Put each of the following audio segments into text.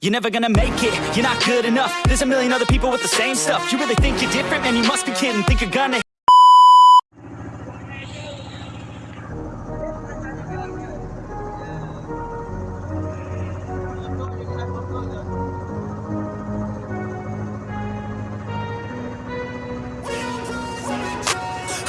You're never gonna make it, you're not good enough. There's a million other people with the same stuff. You really think you're different? Man, you must be kidding. Think you're gonna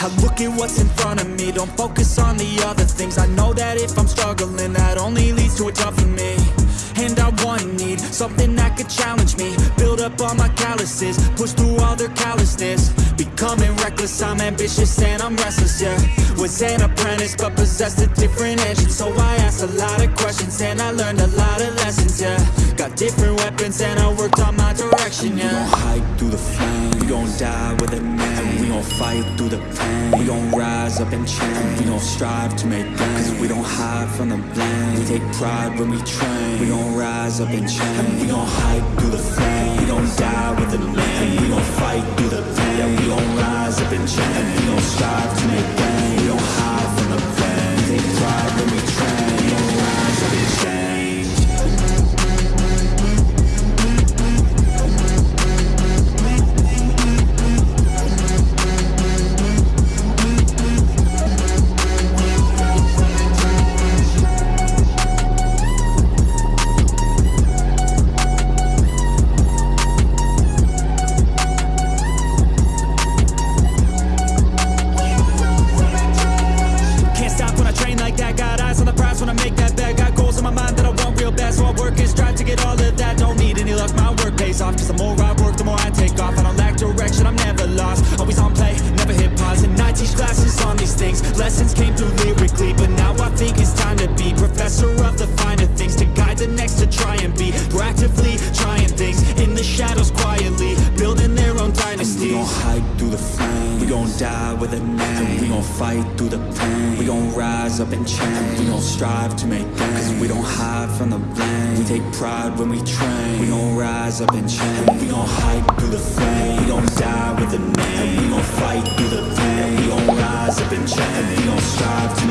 I look at what's in front of me. Don't focus on the other things. I know that if I'm struggling That only leads to a tougher me And I want need. Something that could challenge me. Build up all my calluses. Push through all their callousness. Becoming reckless. I'm ambitious and I'm restless, yeah. Was an apprentice but possessed a different engine. So I asked a lot of questions And I learned a lot of lessons, yeah. Got different weapons and I worked on my direction, yeah We gon' hike through the flame We gon' die with a name We gon' fight through the pain We gon' rise up and change We gon' strive to make gains Cause we don't hide from the blame We take pride when we train We gon' rise up and change We gon' hike through the flame We gon' die with a name We gon' fight through the pain Yeah, we gon' rise up and change And We gon' strive to make gains Lessons came through lyrically But now I think it's time to be Professor of the finer things To guide the next to try and be Proactively trying things In the shadows quietly Building their own dynasty. We gon' hike through the flame. We gon' die with a name. We gon' fight through the pain. We gon' rise up and change We gon' strive to make gains. Cause we don't hide from the blame. We take pride when we train. We gon' rise up and change We gon' hike through the flame. We gon' die and change We gon' strive